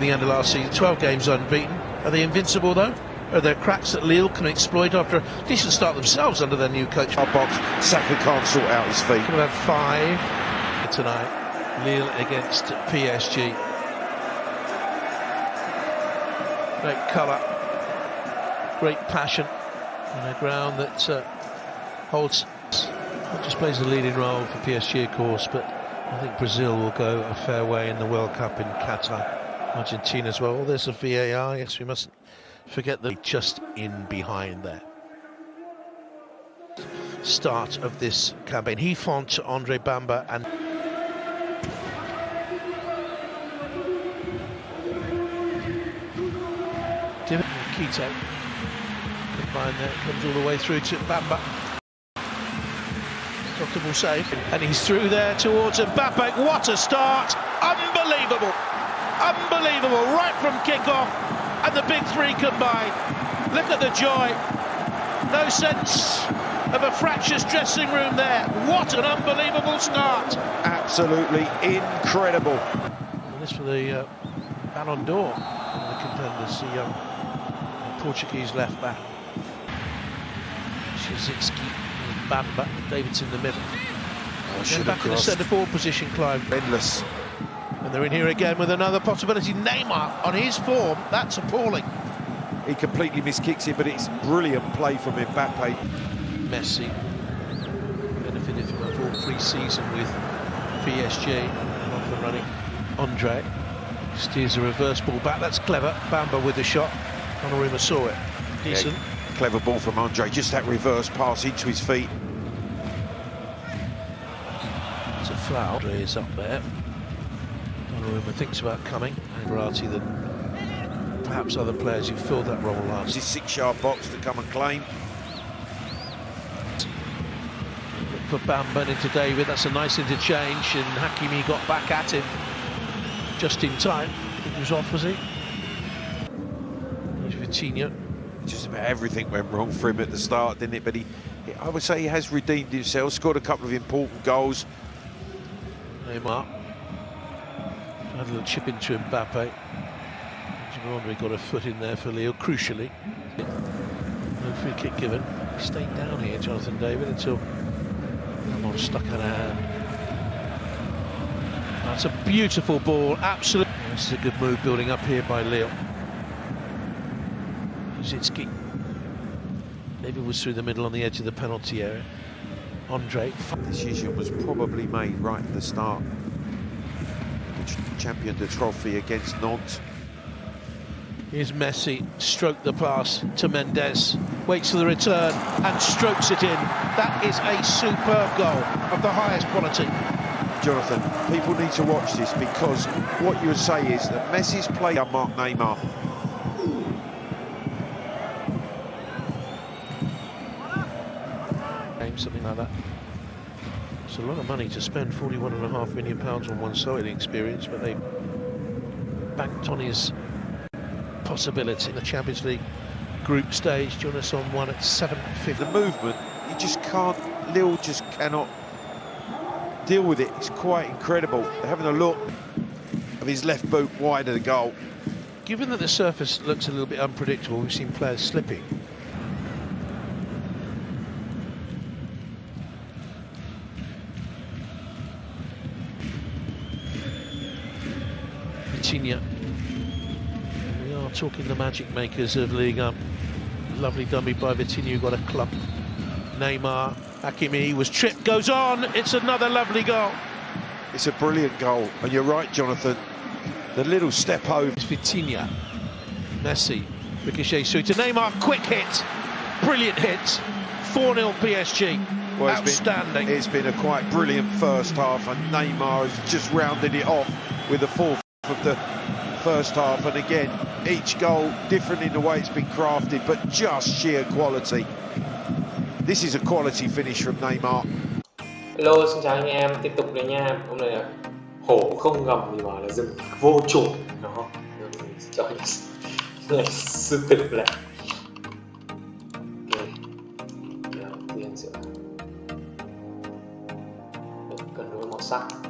from the end of last season. 12 games unbeaten. Are they invincible though? Are there cracks that Lille can exploit after a decent start themselves under their new coach? Our box, Saka can't sort out his feet. Could have five tonight. Lille against PSG. Great colour, great passion, on a ground that uh, holds not just plays a leading role for PSG, of course, but I think Brazil will go a fair way in the World Cup in Qatar. Argentina as well. There's a VAR. Yes, we mustn't forget that just in behind there. Start of this campaign. He font Andre Bamba and Quito combine there comes all the way through to Bamba comfortable save. And he's through there towards Mbappe. What a start! Unbelievable! Unbelievable! Right from kickoff, and the big three combine. Look at the joy. No sense of a fractious dressing room there. What an unbelievable start! Absolutely incredible. And this for the uh, Ballon d'Or, the contenders, the um, Portuguese left back. Szycki Bamba. Davidson in the middle. Oh, should back in the centre forward position, Clive. Endless. And they're in here again with another possibility. Neymar on his form, that's appalling. He completely miskicks it, but it's brilliant play from Mbappe. Messi benefited from a full pre-season with PSG off the running. Andre steers a reverse ball back. That's clever. Bamba with the shot. Donnarumma saw it. Decent. Yeah clever ball from Andre, just that reverse pass into his feet. It's a foul. Andre is up there. Donnarumma thinks about coming. And variety than perhaps other players who filled that role last. This six-yard box to come and claim. For Bamba into David, that's a nice interchange, and Hakimi got back at him just in time. He was off, was he? Here's Vitinha just about everything went wrong for him at the start, didn't it? But he, I would say he has redeemed himself, scored a couple of important goals. Neymar had a little chip into Mbappe. Andre got a foot in there for Leo, crucially. No free kick given. Stayed down here, Jonathan David, until Ramos stuck out a hand. That's a beautiful ball, absolutely. This is a good move building up here by Leo. Zitsky. David was through the middle on the edge of the penalty area. Andre. The decision was probably made right at the start. The champion the trophy against Nantes. Here's Messi, stroke the pass to Mendes, waits for the return and strokes it in. That is a superb goal of the highest quality. Jonathan, people need to watch this because what you would say is that Messi's play on Mark Neymar something like that. It's a lot of money to spend, 41 and a half million pounds on one cycling experience, but they banked on his possibility in the Champions League group stage. Join us on one at 7.50. The movement, he just can't, Lille just cannot deal with it. It's quite incredible. They're having a look of his left boot wide of the goal. Given that the surface looks a little bit unpredictable, we've seen players slipping. Vitinha. We are talking the magic makers of League Up. Lovely dummy by Vitinha, got a club. Neymar, Hakimi was tripped, goes on. It's another lovely goal. It's a brilliant goal, and you're right, Jonathan. The little step over. It's Vitinha, Messi, ricochet through to Neymar, quick hit, brilliant hit. 4-0 PSG. Well, it's Outstanding. Been, it's been a quite brilliant first half, and Neymar has just rounded it off with a fourth of the first half. And again each goal different in the way it's been crafted but just sheer quality. This is a quality finish from Neymar. Hello xin chào anh em. Tiếp tục đây nha. Hôm nay là hổ không gầm gì mà là rừng vô chủ nó cho anh là sư tử lại cân đối màu sắc